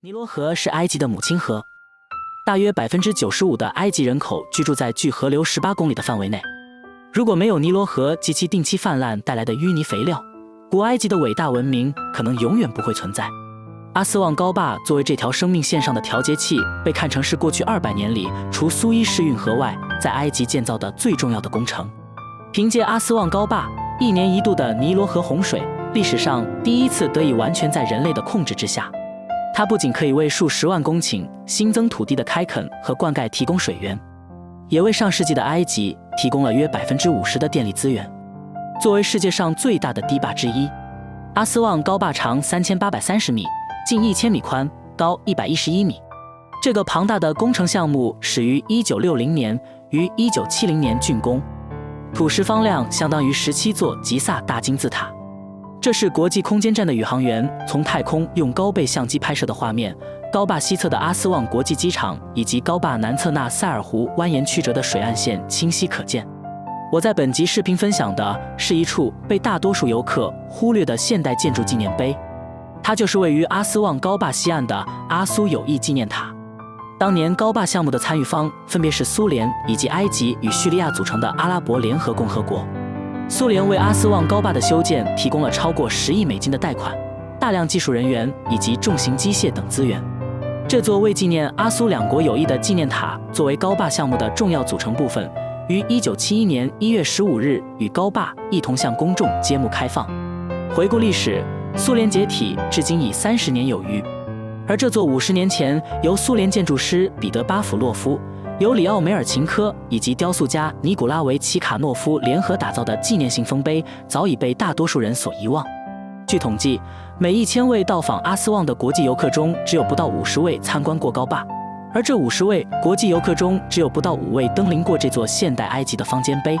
尼罗河是埃及的母亲河，大约百分之九十五的埃及人口居住在距河流十八公里的范围内。如果没有尼罗河及其定期泛滥带来的淤泥肥料，古埃及的伟大文明可能永远不会存在。阿斯旺高坝作为这条生命线上的调节器，被看成是过去二百年里除苏伊士运河外，在埃及建造的最重要的工程。凭借阿斯旺高坝，一年一度的尼罗河洪水历史上第一次得以完全在人类的控制之下。它不仅可以为数十万公顷新增土地的开垦和灌溉提供水源，也为上世纪的埃及提供了约百分之五十的电力资源。作为世界上最大的堤坝之一，阿斯旺高坝长三千八百三十米，近一千米宽，高一百一十一米。这个庞大的工程项目始于一九六零年，于一九七零年竣工，土石方量相当于十七座吉萨大金字塔。这是国际空间站的宇航员从太空用高倍相机拍摄的画面。高坝西侧的阿斯旺国际机场以及高坝南侧纳塞尔湖蜿蜒曲折的水岸线清晰可见。我在本集视频分享的是一处被大多数游客忽略的现代建筑纪念碑，它就是位于阿斯旺高坝西岸的阿苏友谊纪念塔。当年高坝项目的参与方分别是苏联以及埃及与叙利亚组成的阿拉伯联合共和国。苏联为阿斯旺高坝的修建提供了超过十亿美金的贷款、大量技术人员以及重型机械等资源。这座为纪念阿苏两国友谊的纪念塔，作为高坝项目的重要组成部分，于1971年1月15日与高坝一同向公众揭幕开放。回顾历史，苏联解体至今已三十年有余，而这座五十年前由苏联建筑师彼得巴甫洛夫。由里奥梅尔琴科以及雕塑家尼古拉维奇卡诺夫联合打造的纪念性丰碑，早已被大多数人所遗忘。据统计，每一千位到访阿斯旺的国际游客中，只有不到五十位参观过高坝，而这五十位国际游客中，只有不到五位登临过这座现代埃及的方尖碑。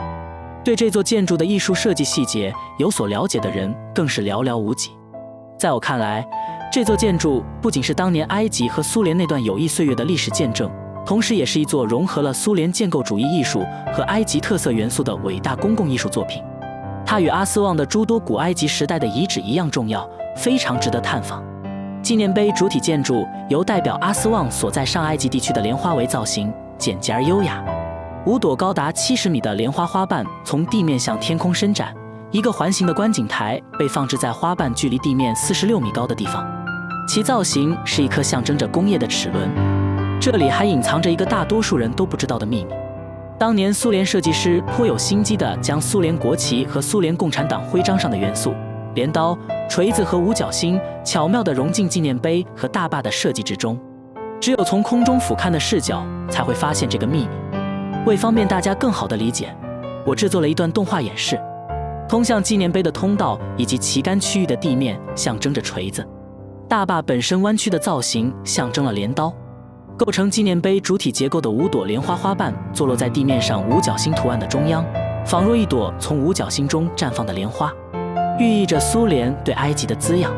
对这座建筑的艺术设计细节有所了解的人，更是寥寥无几。在我看来，这座建筑不仅是当年埃及和苏联那段友谊岁月的历史见证。同时，也是一座融合了苏联建构主义艺术和埃及特色元素的伟大公共艺术作品。它与阿斯旺的诸多古埃及时代的遗址一样重要，非常值得探访。纪念碑主体建筑由代表阿斯旺所在上埃及地区的莲花为造型，简洁而优雅。五朵高达七十米的莲花花瓣从地面向天空伸展，一个环形的观景台被放置在花瓣距离地面四十六米高的地方，其造型是一颗象征着工业的齿轮。这里还隐藏着一个大多数人都不知道的秘密：当年苏联设计师颇有心机地将苏联国旗和苏联共产党徽章上的元素——镰刀、锤子和五角星——巧妙地融进纪念碑和大坝的设计之中。只有从空中俯瞰的视角才会发现这个秘密。为方便大家更好地理解，我制作了一段动画演示：通向纪念碑的通道以及旗杆区域的地面象征着锤子，大坝本身弯曲的造型象征了镰刀。构成纪念碑主体结构的五朵莲花花瓣坐落在地面上五角星图案的中央，仿若一朵从五角星中绽放的莲花，寓意着苏联对埃及的滋养。